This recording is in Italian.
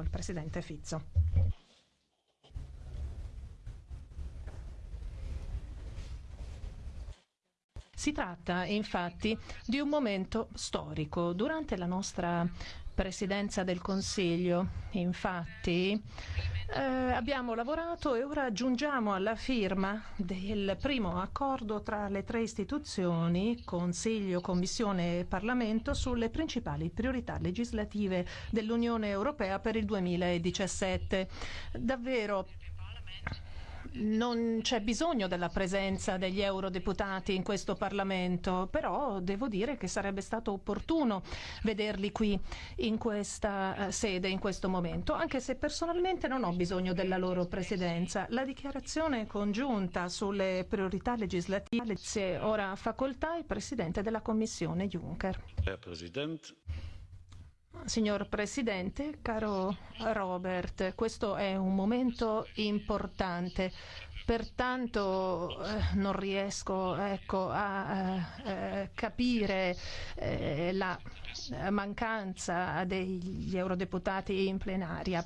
il Presidente Fizzo. Si tratta infatti di un momento storico. Durante la nostra presidenza del Consiglio, infatti, eh, abbiamo lavorato e ora giungiamo alla firma del primo accordo tra le tre istituzioni, Consiglio, Commissione e Parlamento, sulle principali priorità legislative dell'Unione Europea per il 2017. Davvero non c'è bisogno della presenza degli eurodeputati in questo Parlamento, però devo dire che sarebbe stato opportuno vederli qui in questa eh, sede, in questo momento, anche se personalmente non ho bisogno della loro presidenza. La dichiarazione congiunta sulle priorità legislative se ora facoltà il Presidente della Commissione Juncker. Signor Presidente, caro Robert, questo è un momento importante. Pertanto eh, non riesco ecco, a eh, capire eh, la mancanza degli eurodeputati in plenaria.